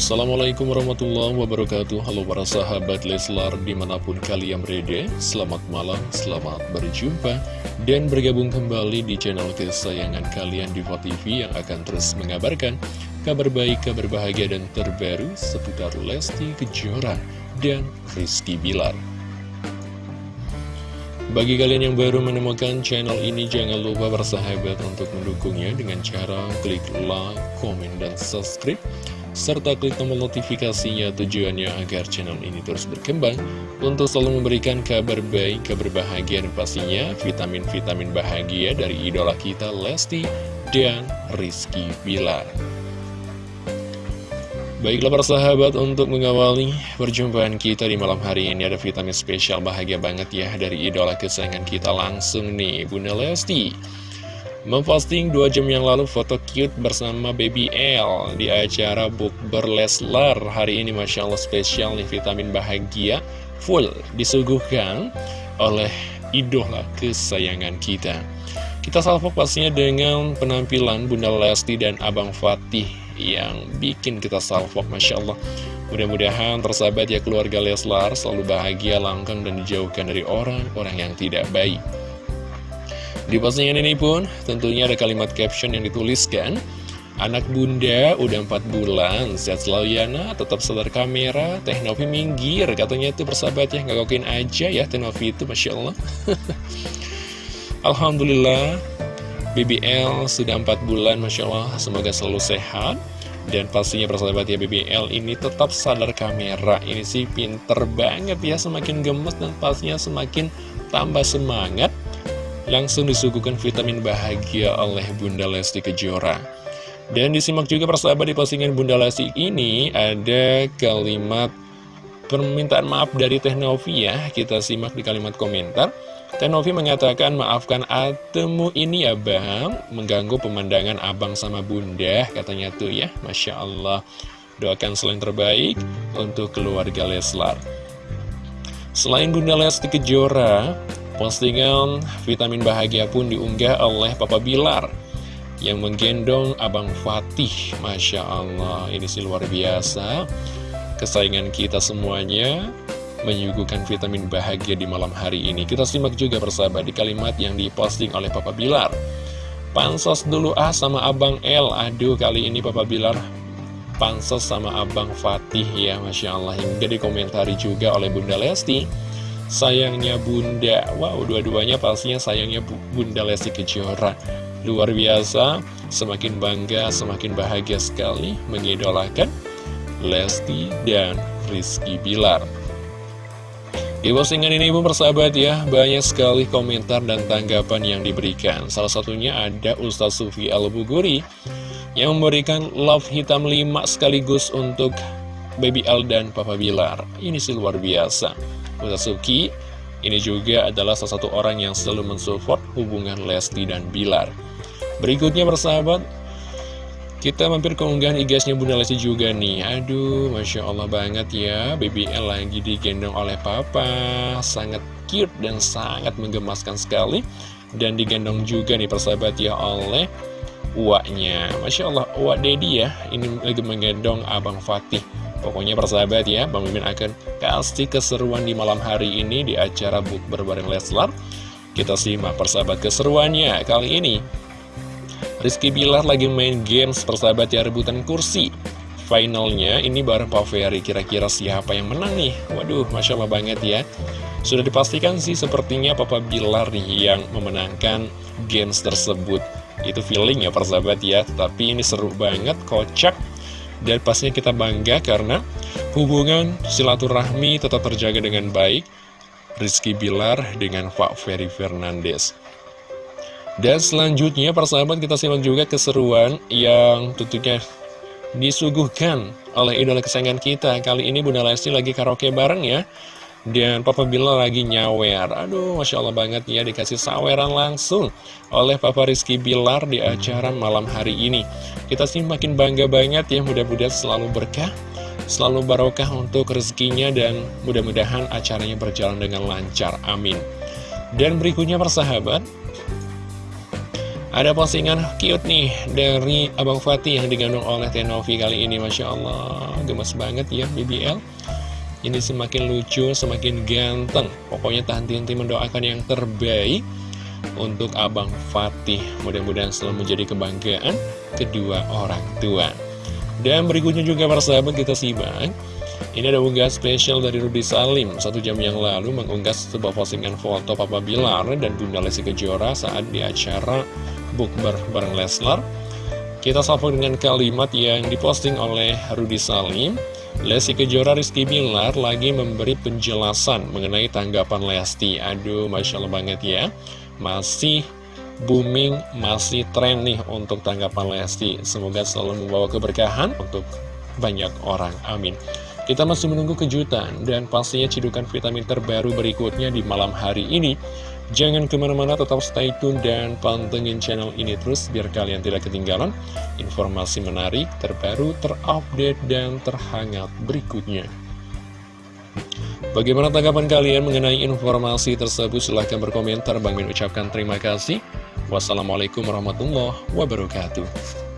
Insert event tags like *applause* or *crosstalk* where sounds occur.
Assalamualaikum warahmatullahi wabarakatuh. Halo para sahabat Leslar di mana pun kalian berada Selamat malam, selamat berjumpa Dan bergabung kembali di channel kesayangan kalian Diva TV Yang akan terus mengabarkan kabar baik, kabar bahagia dan terbaru Seputar Lesti Kejora dan Rizky Bilar. Bagi kalian yang baru menemukan channel ini, jangan lupa bersahabat untuk mendukungnya dengan cara klik like, komen, dan subscribe serta klik tombol notifikasinya tujuannya agar channel ini terus berkembang untuk selalu memberikan kabar baik, kabar bahagia dan pastinya vitamin-vitamin bahagia dari idola kita Lesti dan Rizky Bilar. Baiklah para sahabat untuk mengawali perjumpaan kita di malam hari ini ada vitamin spesial bahagia banget ya dari idola kesayangan kita langsung nih Bunda Lesti Memposting dua jam yang lalu foto cute bersama Baby L di acara Bukber Leslar. Hari ini Masya Allah spesial nih vitamin bahagia full disuguhkan oleh idola kesayangan kita. Kita salvo pastinya dengan penampilan Bunda Lesti dan Abang Fatih yang bikin kita salvo Masya Allah. Mudah-mudahan tersahabat ya keluarga Leslar selalu bahagia, langkang dan dijauhkan dari orang-orang yang tidak baik di postingan ini pun tentunya ada kalimat caption yang dituliskan Anak bunda udah 4 bulan, sehat selalu Yana, tetap sadar kamera, Teh Novi minggir, katanya itu persahabat ya, ngagokin aja ya Teh Novi itu, Masya Allah. *laughs* Alhamdulillah, BBL sudah 4 bulan, Masya Allah, semoga selalu sehat. Dan pastinya persahabat ya BBL ini tetap sadar kamera. Ini sih pinter banget ya Semakin gemes dan pastinya semakin tambah semangat langsung disuguhkan vitamin bahagia oleh Bunda Lesti Kejora. Dan disimak juga persahabat di postingan Bunda Lesti ini ada kalimat permintaan maaf dari Teh Novi ya. Kita simak di kalimat komentar. Teh Novi mengatakan, maafkan atemu ini ya bang, mengganggu pemandangan abang sama bunda, katanya tuh ya, Masya Allah. Doakan selain terbaik untuk keluarga Leslar. Selain Bunda Lesti Kejora, Postingan vitamin bahagia pun diunggah oleh Papa Bilar yang menggendong Abang Fatih. Masya Allah, ini sih luar biasa. Kesayangan kita semuanya menyuguhkan vitamin bahagia di malam hari ini. Kita simak juga persahabat di kalimat yang diposting oleh Papa Bilar. Pansos dulu ah sama Abang L. Aduh, kali ini Papa Bilar pansos sama Abang Fatih ya Masya Allah. Hingga dikomentari juga oleh Bunda Lesti sayangnya bunda. Wow, dua-duanya pastinya sayangnya bunda Lesti Kejora. Luar biasa, semakin bangga, semakin bahagia sekali mengidolakan Lesti dan Rizky Bilar. Di postingan ini pun persahabat ya, banyak sekali komentar dan tanggapan yang diberikan. Salah satunya ada Ustaz Sufi Al-Buguri yang memberikan love hitam 5 sekaligus untuk Baby Al dan Papa Bilar. Ini sih luar biasa. Suki ini juga adalah salah satu orang yang selalu mensupport hubungan Lesti dan Bilar. Berikutnya persahabat, kita mampir ke unggahan igasnya Bunda Lesti juga nih. Aduh, Masya Allah banget ya, BBL lagi digendong oleh Papa. Sangat cute dan sangat menggemaskan sekali. Dan digendong juga nih persahabat ya oleh uaknya. Masya Allah, uak Dedi ya, ini lagi menggendong Abang Fatih. Pokoknya persahabat ya, Bang Mimin akan kasih keseruan di malam hari ini di acara Bukber bareng Leslar. Kita simak persahabat keseruannya kali ini. Rizky Bilar lagi main games persahabat ya rebutan kursi. Finalnya ini bareng Pak Ferry, kira-kira siapa yang menang nih? Waduh, Masya Allah banget ya. Sudah dipastikan sih sepertinya Papa Bilar nih yang memenangkan games tersebut. Itu feeling ya persahabat ya, tapi ini seru banget, kocak dan pastinya kita bangga karena hubungan silaturahmi tetap terjaga dengan baik Rizky Bilar dengan Pak Ferry Fernandes. Dan selanjutnya persahabat kita simak juga keseruan yang tentunya disuguhkan oleh idola kesayangan kita. Kali ini Bunda Lesti lagi karaoke bareng ya dan Papa Bila lagi nyawer. Aduh Masya Allah banget ya dikasih saweran langsung Oleh Papa Rizky Bilar di acara malam hari ini. Kita sih makin bangga banget ya Mudah-mudahan selalu berkah Selalu barokah untuk rezekinya Dan mudah-mudahan acaranya berjalan dengan lancar. Amin. Dan berikutnya persahabat Ada postingan cute nih dari Abang Fatih yang digandung oleh Tenovi kali ini. Masya Allah Gemes banget ya BBL Ini semakin lucu, semakin ganteng. Pokoknya tahan henti mendoakan yang terbaik Untuk Abang Fatih. Mudah-mudahan selalu menjadi kebanggaan kedua orang tua. Dan berikutnya juga para sahabat kita simak. Ini ada unggah spesial dari Rudy Salim. Satu jam yang lalu mengunggah sebuah postingan foto Papa Bilar dan Bunda Lesti Kejora saat di acara bukber bareng Leslar. Kita sapa dengan kalimat yang diposting oleh Rudy Salim Lesti Kejora Rizky Bilar lagi memberi penjelasan mengenai tanggapan Lesti. Aduh Masya Allah banget ya. Masih booming, masih tren nih untuk tanggapan Lesti. Semoga selalu membawa keberkahan untuk banyak orang, amin kita masih menunggu kejutan dan pastinya cidukan vitamin terbaru berikutnya di malam hari ini. Jangan ke mana-mana, tetap stay tune dan pantengin channel ini terus biar kalian tidak ketinggalan informasi menarik, terbaru, terupdate, dan terhangat berikutnya. Bagaimana tanggapan kalian mengenai informasi tersebut? Silahkan berkomentar. Bang Min ucapkan terima kasih. Wassalamualaikum warahmatullahi wabarakatuh.